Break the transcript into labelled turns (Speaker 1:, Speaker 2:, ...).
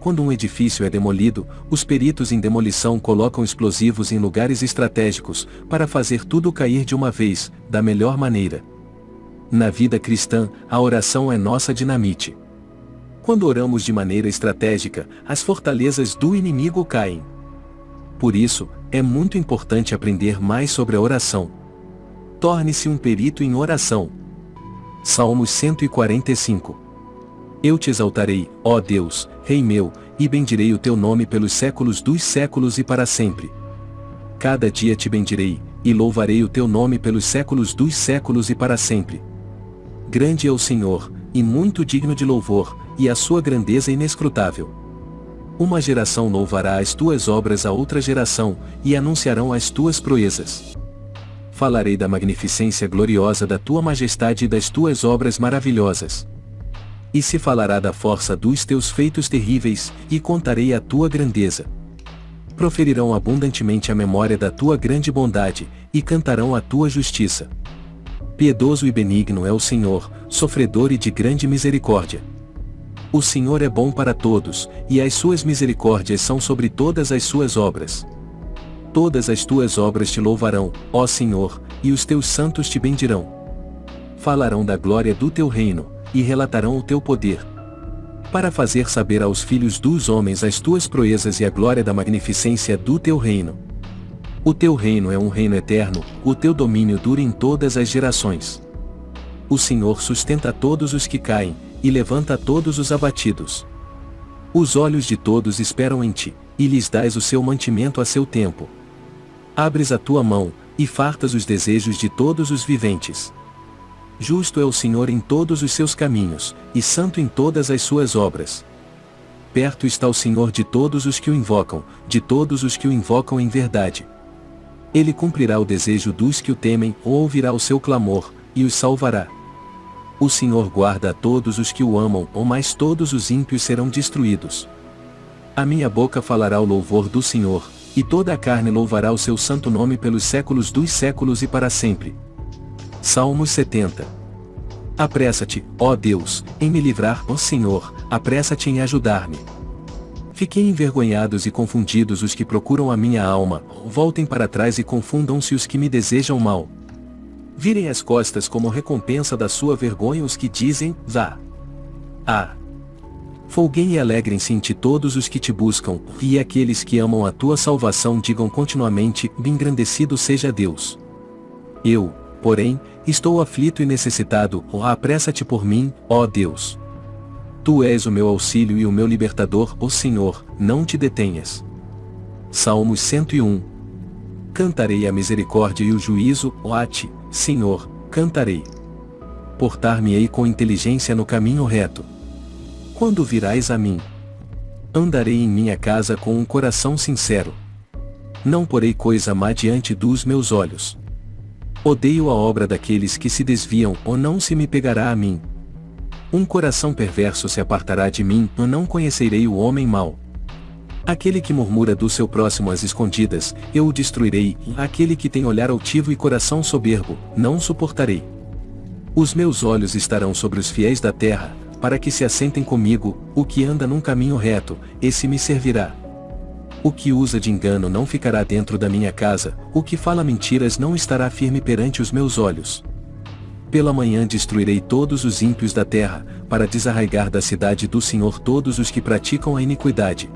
Speaker 1: quando um edifício é demolido, os peritos em demolição colocam explosivos em lugares estratégicos, para fazer tudo cair de uma vez, da melhor maneira. Na vida cristã, a oração é nossa dinamite. Quando oramos de maneira estratégica, as fortalezas do inimigo caem. Por isso, é muito importante aprender mais sobre a oração. Torne-se um perito em oração. Salmos 145 Eu te exaltarei, ó Deus, Rei meu, e bendirei o teu nome pelos séculos dos séculos e para sempre. Cada dia te bendirei, e louvarei o teu nome pelos séculos dos séculos e para sempre. Grande é o Senhor, e muito digno de louvor, e a sua grandeza inescrutável. Uma geração louvará as tuas obras a outra geração, e anunciarão as tuas proezas. Falarei da magnificência gloriosa da tua majestade e das tuas obras maravilhosas. E se falará da força dos teus feitos terríveis, e contarei a tua grandeza. Proferirão abundantemente a memória da tua grande bondade, e cantarão a tua justiça. Piedoso e benigno é o Senhor, sofredor e de grande misericórdia. O Senhor é bom para todos, e as suas misericórdias são sobre todas as suas obras. Todas as tuas obras te louvarão, ó Senhor, e os teus santos te bendirão. Falarão da glória do teu reino, e relatarão o teu poder. Para fazer saber aos filhos dos homens as tuas proezas e a glória da magnificência do teu reino. O teu reino é um reino eterno, o teu domínio dura em todas as gerações. O Senhor sustenta todos os que caem, e levanta todos os abatidos. Os olhos de todos esperam em ti, e lhes dás o seu mantimento a seu tempo. Abres a tua mão, e fartas os desejos de todos os viventes. Justo é o Senhor em todos os seus caminhos, e santo em todas as suas obras. Perto está o Senhor de todos os que o invocam, de todos os que o invocam em verdade. Ele cumprirá o desejo dos que o temem ou ouvirá o seu clamor, e os salvará. O Senhor guarda a todos os que o amam, ou mais todos os ímpios serão destruídos. A minha boca falará o louvor do Senhor, e toda a carne louvará o seu santo nome pelos séculos dos séculos e para sempre. Salmos 70 Apressa-te, ó Deus, em me livrar, ó Senhor, apressa-te em ajudar-me. Fiquem envergonhados e confundidos os que procuram a minha alma, voltem para trás e confundam-se os que me desejam mal. Virem as costas como recompensa da sua vergonha os que dizem, vá. Ah! Folguem e alegrem-se em ti todos os que te buscam, e aqueles que amam a tua salvação digam continuamente, engrandecido seja Deus. Eu, porém, estou aflito e necessitado, oh, apressa-te por mim, ó Deus. Tu és o meu auxílio e o meu libertador, ó Senhor, não te detenhas. Salmos 101 Cantarei a misericórdia e o juízo, ó a ti, Senhor, cantarei. Portar-me-ei com inteligência no caminho reto. Quando virás a mim? Andarei em minha casa com um coração sincero. Não porei coisa má diante dos meus olhos. Odeio a obra daqueles que se desviam, ou não se me pegará a mim. Um coração perverso se apartará de mim, eu não conhecerei o homem mau. Aquele que murmura do seu próximo às escondidas, eu o destruirei, aquele que tem olhar altivo e coração soberbo, não suportarei. Os meus olhos estarão sobre os fiéis da terra, para que se assentem comigo, o que anda num caminho reto, esse me servirá. O que usa de engano não ficará dentro da minha casa, o que fala mentiras não estará firme perante os meus olhos. Pela manhã destruirei todos os ímpios da terra, para desarraigar da cidade do Senhor todos os que praticam a iniquidade.